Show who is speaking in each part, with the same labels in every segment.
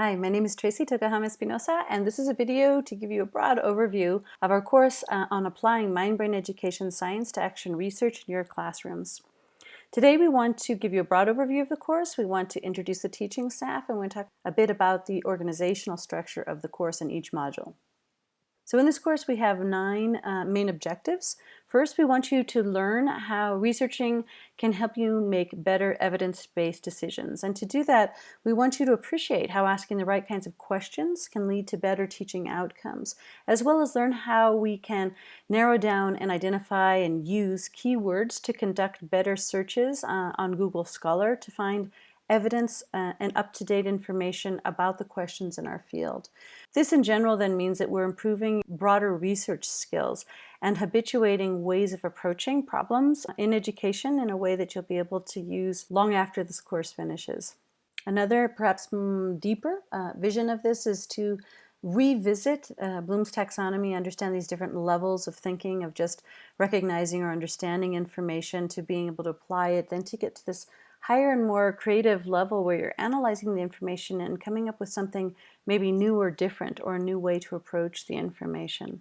Speaker 1: Hi, my name is Tracy Tokuhama Espinosa, and this is a video to give you a broad overview of our course uh, on applying mind-brain education science to action research in your classrooms. Today we want to give you a broad overview of the course, we want to introduce the teaching staff, and we want to talk a bit about the organizational structure of the course in each module. So in this course we have nine uh, main objectives. First, we want you to learn how researching can help you make better evidence-based decisions. And to do that, we want you to appreciate how asking the right kinds of questions can lead to better teaching outcomes, as well as learn how we can narrow down and identify and use keywords to conduct better searches uh, on Google Scholar to find evidence uh, and up-to-date information about the questions in our field. This in general then means that we're improving broader research skills and habituating ways of approaching problems in education in a way that you'll be able to use long after this course finishes. Another perhaps deeper uh, vision of this is to revisit uh, Bloom's taxonomy, understand these different levels of thinking, of just recognizing or understanding information to being able to apply it, then to get to this higher and more creative level where you're analyzing the information and coming up with something maybe new or different or a new way to approach the information.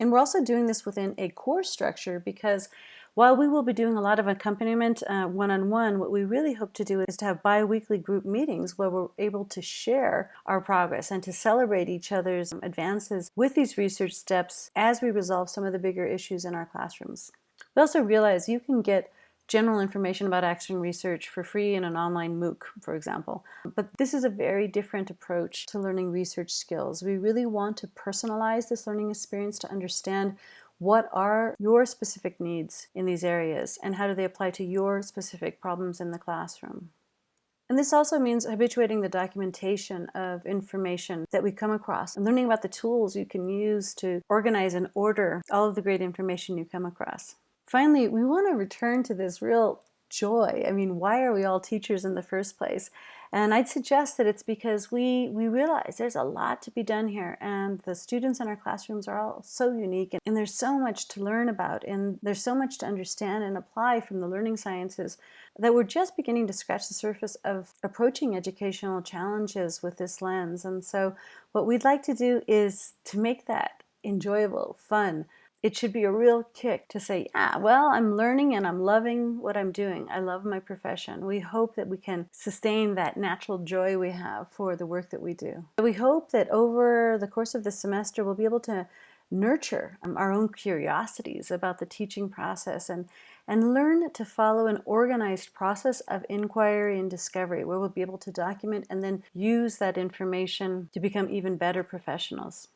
Speaker 1: And we're also doing this within a course structure because while we will be doing a lot of accompaniment uh, one-on-one, uh, -on -one, what we really hope to do is to have bi-weekly group meetings where we're able to share our progress and to celebrate each other's advances with these research steps as we resolve some of the bigger issues in our classrooms. We also realize you can get general information about action research for free in an online MOOC, for example. But this is a very different approach to learning research skills. We really want to personalize this learning experience to understand what are your specific needs in these areas and how do they apply to your specific problems in the classroom. And this also means habituating the documentation of information that we come across and learning about the tools you can use to organize and order all of the great information you come across. Finally, we want to return to this real joy. I mean, why are we all teachers in the first place? And I'd suggest that it's because we, we realize there's a lot to be done here and the students in our classrooms are all so unique and, and there's so much to learn about and there's so much to understand and apply from the learning sciences that we're just beginning to scratch the surface of approaching educational challenges with this lens. And so what we'd like to do is to make that enjoyable, fun, it should be a real kick to say, ah, well, I'm learning and I'm loving what I'm doing. I love my profession. We hope that we can sustain that natural joy we have for the work that we do. We hope that over the course of the semester, we'll be able to nurture um, our own curiosities about the teaching process and, and learn to follow an organized process of inquiry and discovery where we'll be able to document and then use that information to become even better professionals.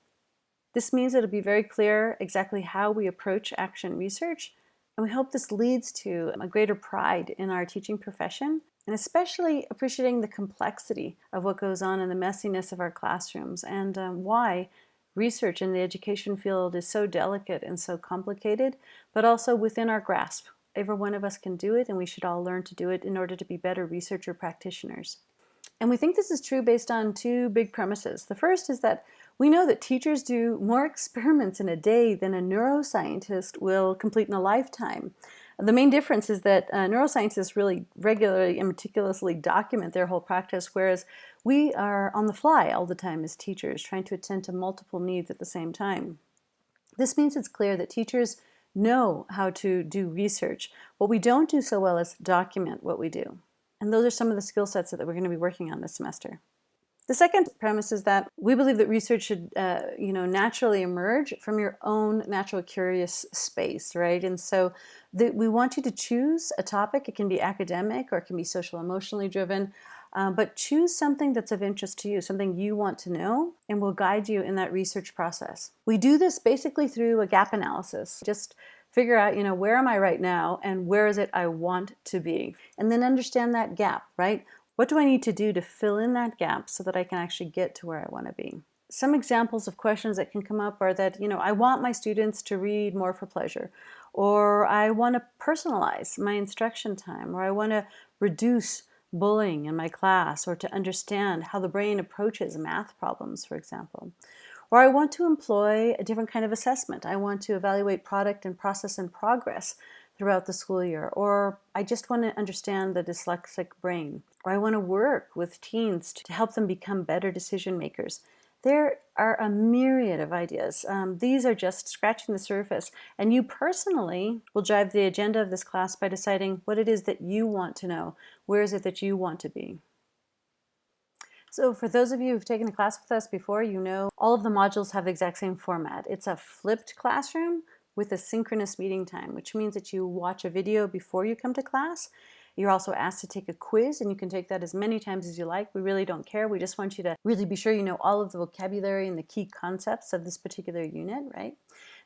Speaker 1: This means it'll be very clear exactly how we approach action research, and we hope this leads to a greater pride in our teaching profession, and especially appreciating the complexity of what goes on in the messiness of our classrooms and um, why research in the education field is so delicate and so complicated, but also within our grasp. Every one of us can do it, and we should all learn to do it in order to be better researcher practitioners. And we think this is true based on two big premises. The first is that we know that teachers do more experiments in a day than a neuroscientist will complete in a lifetime. The main difference is that uh, neuroscientists really regularly and meticulously document their whole practice, whereas we are on the fly all the time as teachers, trying to attend to multiple needs at the same time. This means it's clear that teachers know how to do research. What we don't do so well is document what we do. And those are some of the skill sets that we're going to be working on this semester. The second premise is that we believe that research should, uh, you know, naturally emerge from your own natural curious space, right? And so the, we want you to choose a topic. It can be academic or it can be social emotionally driven, uh, but choose something that's of interest to you, something you want to know, and we'll guide you in that research process. We do this basically through a gap analysis. Just figure out, you know, where am I right now and where is it I want to be? And then understand that gap, right? What do I need to do to fill in that gap so that I can actually get to where I want to be? Some examples of questions that can come up are that, you know, I want my students to read more for pleasure, or I want to personalize my instruction time, or I want to reduce bullying in my class, or to understand how the brain approaches math problems, for example. Or I want to employ a different kind of assessment. I want to evaluate product and process and progress throughout the school year, or I just want to understand the dyslexic brain, or I want to work with teens to help them become better decision makers. There are a myriad of ideas. Um, these are just scratching the surface, and you personally will drive the agenda of this class by deciding what it is that you want to know. Where is it that you want to be? So for those of you who've taken a class with us before, you know all of the modules have the exact same format. It's a flipped classroom with a synchronous meeting time, which means that you watch a video before you come to class. You're also asked to take a quiz and you can take that as many times as you like. We really don't care. We just want you to really be sure you know all of the vocabulary and the key concepts of this particular unit, right?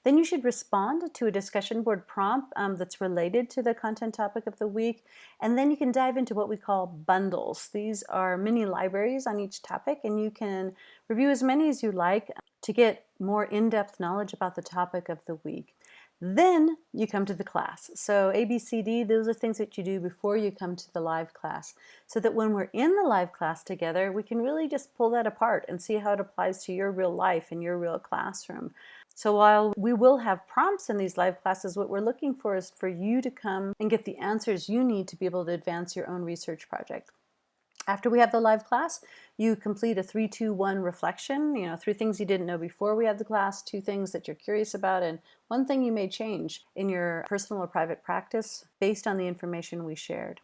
Speaker 1: Then you should respond to a discussion board prompt um, that's related to the content topic of the week. And then you can dive into what we call bundles. These are mini libraries on each topic and you can review as many as you like to get more in-depth knowledge about the topic of the week. Then you come to the class. So ABCD, those are things that you do before you come to the live class. So that when we're in the live class together, we can really just pull that apart and see how it applies to your real life and your real classroom. So while we will have prompts in these live classes, what we're looking for is for you to come and get the answers you need to be able to advance your own research project. After we have the live class, you complete a 3-2-1 reflection, you know, three things you didn't know before we had the class, two things that you're curious about, and one thing you may change in your personal or private practice based on the information we shared.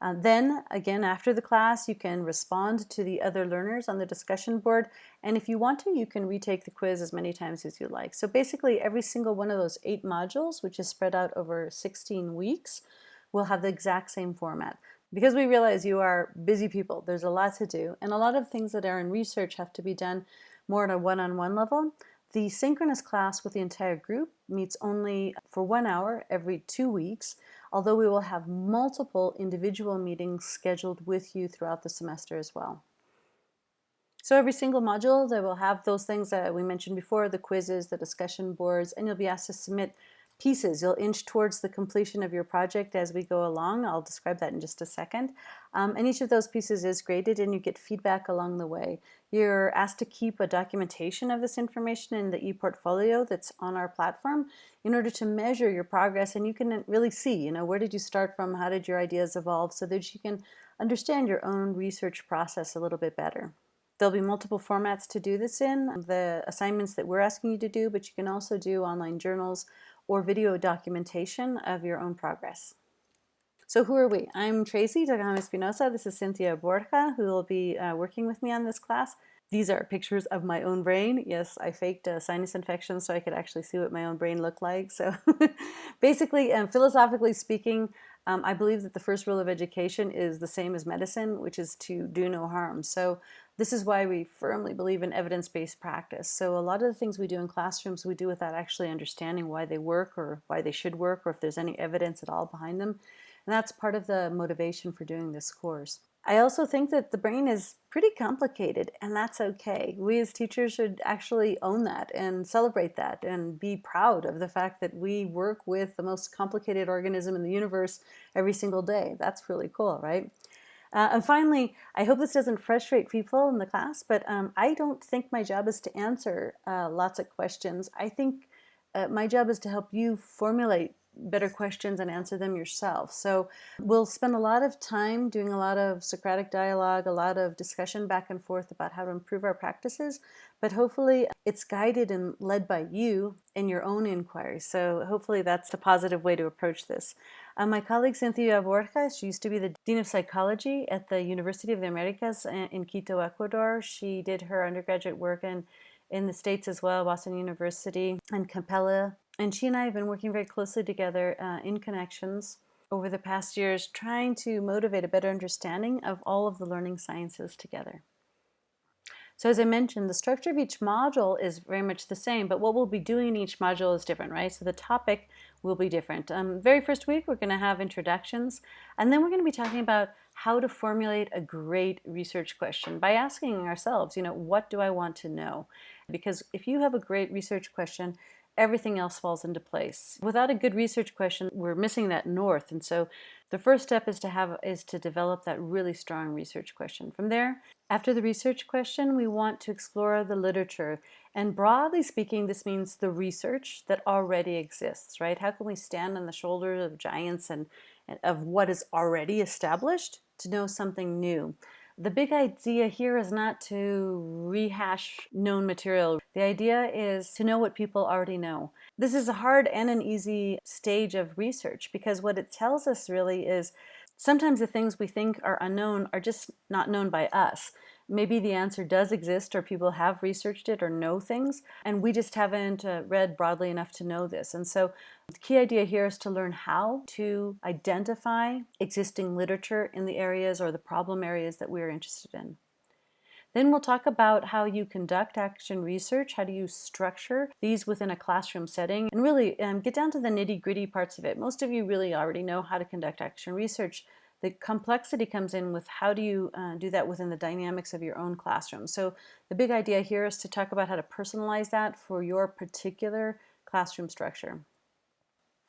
Speaker 1: Uh, then again, after the class, you can respond to the other learners on the discussion board. And if you want to, you can retake the quiz as many times as you like. So basically every single one of those eight modules, which is spread out over 16 weeks, will have the exact same format. Because we realize you are busy people, there's a lot to do, and a lot of things that are in research have to be done more at a one-on-one -on -one level. The synchronous class with the entire group meets only for one hour every two weeks, although we will have multiple individual meetings scheduled with you throughout the semester as well. So every single module, they will have those things that we mentioned before, the quizzes, the discussion boards, and you'll be asked to submit pieces. You'll inch towards the completion of your project as we go along. I'll describe that in just a second. Um, and each of those pieces is graded and you get feedback along the way. You're asked to keep a documentation of this information in the ePortfolio that's on our platform in order to measure your progress and you can really see, you know, where did you start from, how did your ideas evolve so that you can understand your own research process a little bit better. There'll be multiple formats to do this in, the assignments that we're asking you to do, but you can also do online journals or video documentation of your own progress. So who are we? I'm Tracy Tokuhama Espinosa. This is Cynthia Borja, who will be uh, working with me on this class. These are pictures of my own brain. Yes, I faked a sinus infection so I could actually see what my own brain looked like. So basically, um, philosophically speaking, um, I believe that the first rule of education is the same as medicine, which is to do no harm. So this is why we firmly believe in evidence-based practice. So a lot of the things we do in classrooms, we do without actually understanding why they work or why they should work or if there's any evidence at all behind them. And that's part of the motivation for doing this course. I also think that the brain is pretty complicated and that's okay. We as teachers should actually own that and celebrate that and be proud of the fact that we work with the most complicated organism in the universe every single day. That's really cool, right? Uh, and finally, I hope this doesn't frustrate people in the class, but um, I don't think my job is to answer uh, lots of questions. I think uh, my job is to help you formulate better questions and answer them yourself. So we'll spend a lot of time doing a lot of Socratic dialogue, a lot of discussion back and forth about how to improve our practices, but hopefully it's guided and led by you in your own inquiry. So hopefully that's a positive way to approach this. Uh, my colleague Cynthia Borja, she used to be the Dean of Psychology at the University of the Americas in Quito, Ecuador. She did her undergraduate work in, in the States as well, Boston University and Capella and she and I have been working very closely together uh, in connections over the past years, trying to motivate a better understanding of all of the learning sciences together. So as I mentioned, the structure of each module is very much the same, but what we'll be doing in each module is different, right? So the topic will be different. Um, very first week, we're going to have introductions, and then we're going to be talking about how to formulate a great research question by asking ourselves, you know, what do I want to know? Because if you have a great research question, everything else falls into place. Without a good research question, we're missing that north. And so the first step is to have is to develop that really strong research question. From there, after the research question, we want to explore the literature. And broadly speaking, this means the research that already exists, right? How can we stand on the shoulders of giants and, and of what is already established to know something new? The big idea here is not to rehash known material. The idea is to know what people already know. This is a hard and an easy stage of research because what it tells us really is sometimes the things we think are unknown are just not known by us maybe the answer does exist or people have researched it or know things and we just haven't uh, read broadly enough to know this. And so the key idea here is to learn how to identify existing literature in the areas or the problem areas that we're interested in. Then we'll talk about how you conduct action research, how do you structure these within a classroom setting, and really um, get down to the nitty gritty parts of it. Most of you really already know how to conduct action research, the complexity comes in with how do you uh, do that within the dynamics of your own classroom. So the big idea here is to talk about how to personalize that for your particular classroom structure.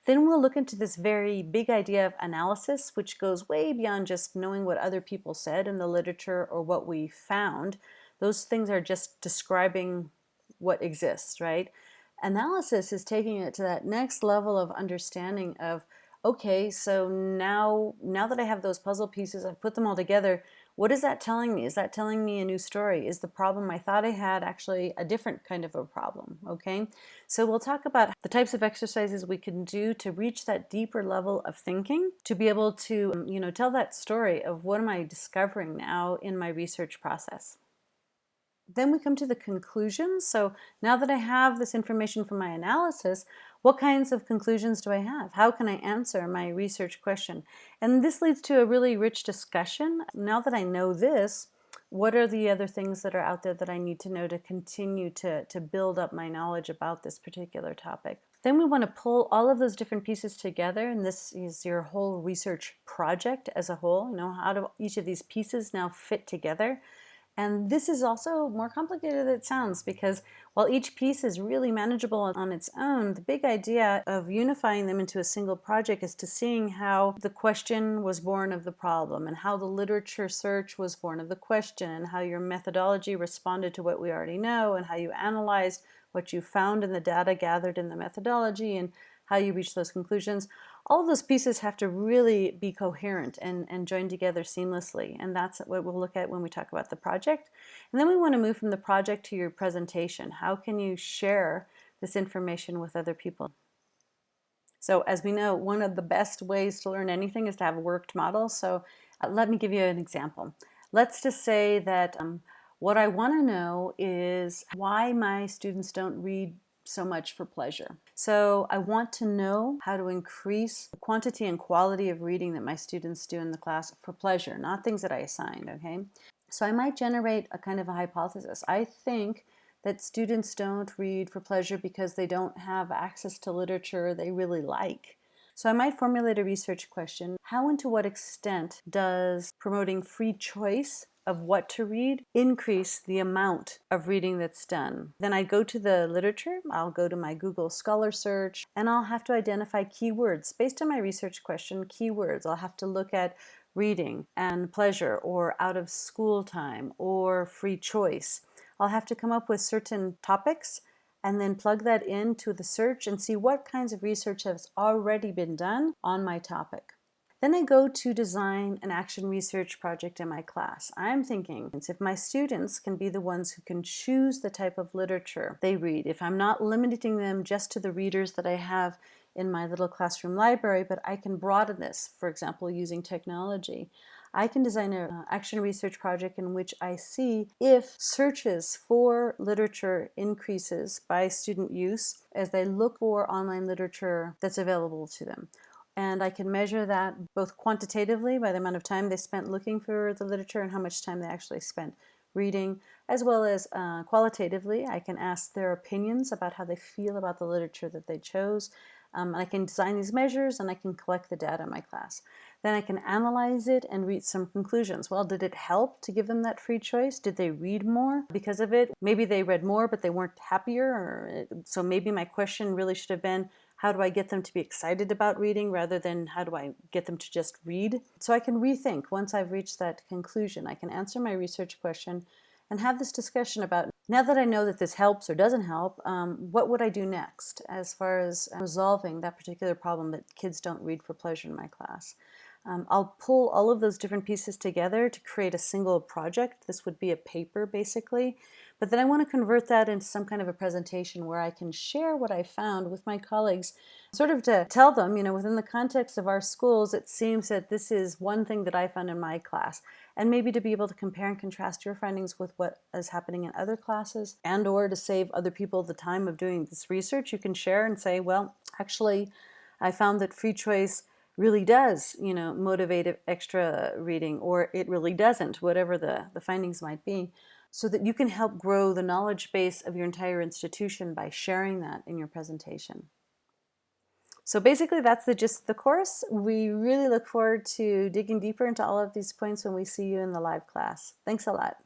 Speaker 1: Then we'll look into this very big idea of analysis, which goes way beyond just knowing what other people said in the literature or what we found. Those things are just describing what exists, right? Analysis is taking it to that next level of understanding of okay, so now, now that I have those puzzle pieces, I've put them all together, what is that telling me? Is that telling me a new story? Is the problem I thought I had actually a different kind of a problem? Okay, so we'll talk about the types of exercises we can do to reach that deeper level of thinking, to be able to, um, you know, tell that story of what am I discovering now in my research process. Then we come to the conclusions. So now that I have this information from my analysis, what kinds of conclusions do I have? How can I answer my research question? And this leads to a really rich discussion. Now that I know this, what are the other things that are out there that I need to know to continue to, to build up my knowledge about this particular topic? Then we want to pull all of those different pieces together, and this is your whole research project as a whole. You know, how do each of these pieces now fit together? And this is also more complicated than it sounds because while each piece is really manageable on its own, the big idea of unifying them into a single project is to seeing how the question was born of the problem and how the literature search was born of the question and how your methodology responded to what we already know and how you analyzed what you found in the data gathered in the methodology and how you reach those conclusions all those pieces have to really be coherent and, and join together seamlessly. And that's what we'll look at when we talk about the project. And then we want to move from the project to your presentation. How can you share this information with other people? So as we know, one of the best ways to learn anything is to have a worked model. So uh, let me give you an example. Let's just say that um, what I want to know is why my students don't read so much for pleasure. So I want to know how to increase the quantity and quality of reading that my students do in the class for pleasure, not things that I assigned, okay? So I might generate a kind of a hypothesis. I think that students don't read for pleasure because they don't have access to literature they really like. So I might formulate a research question. How and to what extent does promoting free choice of what to read increase the amount of reading that's done. Then I go to the literature, I'll go to my Google Scholar search, and I'll have to identify keywords. Based on my research question, keywords. I'll have to look at reading and pleasure or out of school time or free choice. I'll have to come up with certain topics and then plug that into the search and see what kinds of research has already been done on my topic. Then I go to design an action research project in my class. I'm thinking if my students can be the ones who can choose the type of literature they read, if I'm not limiting them just to the readers that I have in my little classroom library, but I can broaden this, for example, using technology. I can design an uh, action research project in which I see if searches for literature increases by student use as they look for online literature that's available to them and I can measure that both quantitatively by the amount of time they spent looking for the literature and how much time they actually spent reading, as well as uh, qualitatively, I can ask their opinions about how they feel about the literature that they chose. Um, and I can design these measures and I can collect the data in my class. Then I can analyze it and reach some conclusions. Well, did it help to give them that free choice? Did they read more because of it? Maybe they read more, but they weren't happier. Or, so maybe my question really should have been, how do I get them to be excited about reading rather than how do I get them to just read? So I can rethink once I've reached that conclusion. I can answer my research question and have this discussion about now that I know that this helps or doesn't help, um, what would I do next as far as resolving that particular problem that kids don't read for pleasure in my class? Um, I'll pull all of those different pieces together to create a single project. This would be a paper basically, but then I want to convert that into some kind of a presentation where I can share what I found with my colleagues, sort of to tell them, you know, within the context of our schools, it seems that this is one thing that I found in my class, and maybe to be able to compare and contrast your findings with what is happening in other classes, and or to save other people the time of doing this research, you can share and say, well, actually, I found that free choice really does, you know, motivate extra reading, or it really doesn't, whatever the, the findings might be, so that you can help grow the knowledge base of your entire institution by sharing that in your presentation. So basically that's the gist of the course. We really look forward to digging deeper into all of these points when we see you in the live class. Thanks a lot.